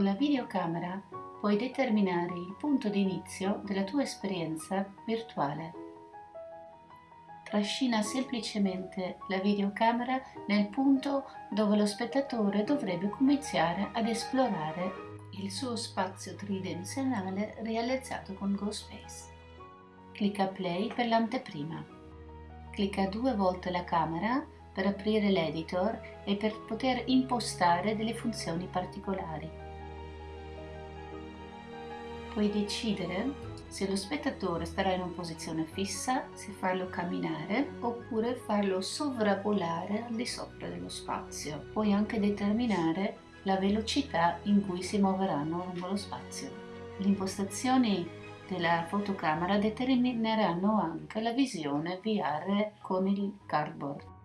Con la videocamera puoi determinare il punto di inizio della tua esperienza virtuale. Trascina semplicemente la videocamera nel punto dove lo spettatore dovrebbe cominciare ad esplorare il suo spazio tridimensionale realizzato con GoSpace. Clicca Play per l'anteprima. Clicca due volte la camera per aprire l'editor e per poter impostare delle funzioni particolari. Puoi decidere se lo spettatore starà in una posizione fissa, se farlo camminare oppure farlo sovrapolare al di sopra dello spazio. Puoi anche determinare la velocità in cui si muoveranno lungo lo spazio. Le impostazioni della fotocamera determineranno anche la visione VR con il cardboard.